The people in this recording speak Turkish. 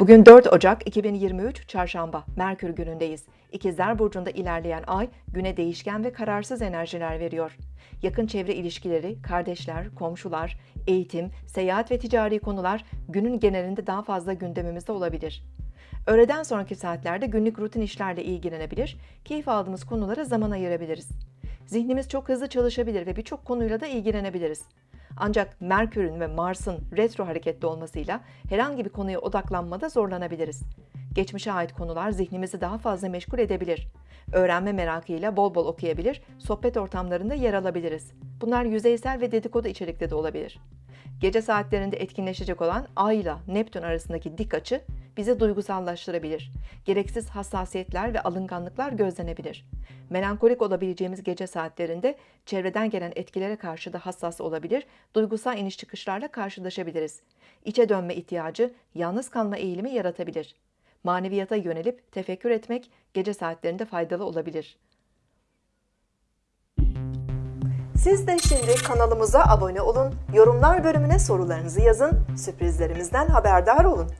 Bugün 4 Ocak 2023 Çarşamba, Merkür günündeyiz. İkizler Burcu'nda ilerleyen ay güne değişken ve kararsız enerjiler veriyor. Yakın çevre ilişkileri, kardeşler, komşular, eğitim, seyahat ve ticari konular günün genelinde daha fazla gündemimizde olabilir. Öğleden sonraki saatlerde günlük rutin işlerle ilgilenebilir, keyif aldığımız konulara zaman ayırabiliriz. Zihnimiz çok hızlı çalışabilir ve birçok konuyla da ilgilenebiliriz. Ancak Merkür'ün ve Mars'ın retro hareketli olmasıyla herhangi bir konuya odaklanmada zorlanabiliriz. Geçmişe ait konular zihnimizi daha fazla meşgul edebilir. Öğrenme merakıyla bol bol okuyabilir, sohbet ortamlarında yer alabiliriz. Bunlar yüzeysel ve dedikodu içerikli de olabilir. Gece saatlerinde etkinleşecek olan Ay ile Neptün arasındaki dik açı bizi duygusallaştırabilir. Gereksiz hassasiyetler ve alınganlıklar gözlenebilir. Melankolik olabileceğimiz gece saatlerinde çevreden gelen etkilere karşı da hassas olabilir, duygusal iniş çıkışlarla karşılaşabiliriz. İçe dönme ihtiyacı, yalnız kalma eğilimi yaratabilir. Maneviyata yönelip tefekkür etmek gece saatlerinde faydalı olabilir. Siz de şimdi kanalımıza abone olun, yorumlar bölümüne sorularınızı yazın, sürprizlerimizden haberdar olun.